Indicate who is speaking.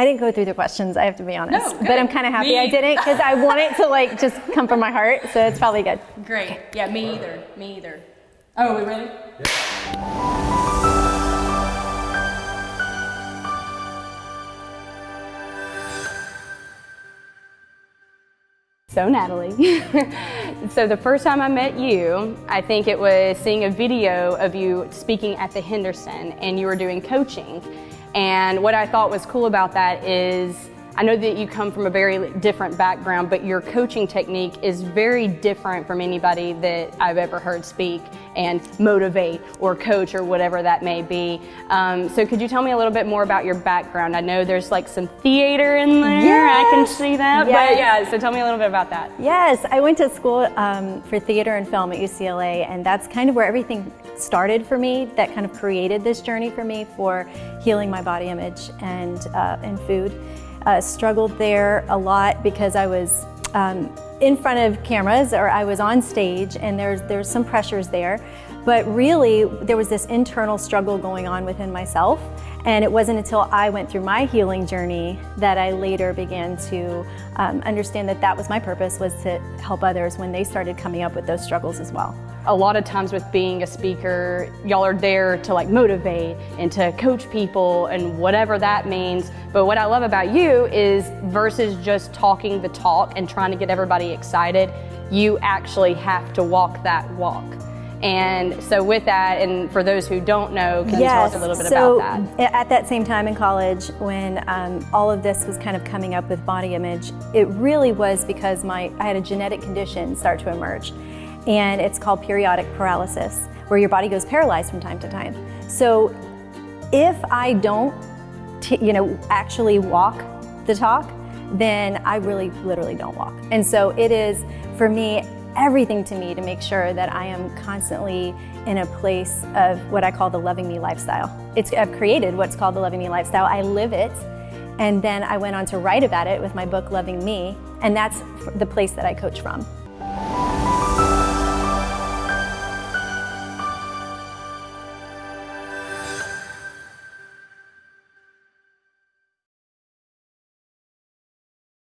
Speaker 1: I didn't go through the questions, I have to be honest.
Speaker 2: No, good.
Speaker 1: but I'm kind of happy
Speaker 2: Me-
Speaker 1: I didn't because I want it to like just come from my heart. So it's probably good.
Speaker 2: Great. Yeah, me either. Me either. Oh, are we ready?
Speaker 3: So Natalie, so the first time I met you, I think it was seeing a video of you speaking at the Henderson and you were doing coaching. And what I thought was cool about that is I know that you come from a very different background, but your coaching technique is very different from anybody that I've ever heard speak and motivate or coach or whatever that may be. Um, so could you tell me a little bit more about your background? I know there's like some theater in there, Yeah, I can see that,
Speaker 1: Yes.
Speaker 3: but yeah, so tell me a little bit about that.
Speaker 1: Yes, I went to school um, for theater and film at UCLA, and that's kind of where everything started for me. That kind of created this journey for me for healing my body image and uh, and food. Uh, struggled there a lot because I was um, in front of cameras or I was on stage, and there's there's some pressures there. But really, there was this internal struggle going on within myself. And it wasn't until I went through my healing journey that I later began to um, understand that that was my purpose was to help others when they started coming up with those struggles as well.
Speaker 3: A lot of times with being a speaker, y'all are there to like motivate and to coach people and whatever that means. But what I love about you is versus just talking the talk and trying to get everybody excited, you actually have to walk that walk. And so with that, and for those who don't know, can you tell us a little bit
Speaker 1: so
Speaker 3: about that?
Speaker 1: At that same time in college, when um, all of this was kind of coming up with body image, it really was because my I had a genetic condition start to emerge, and it's called periodic paralysis, where your body goes paralyzed from time to time. So if I don't, t- you know, actually walk the talk, then I really literally don't walk. And so it is for me everything to me to make sure that I am constantly in a place of what I call the loving me lifestyle. It's I've created what's called the loving me lifestyle. I live it. And then I went on to write about it with my book Loving Me, and that's the place that I coach from.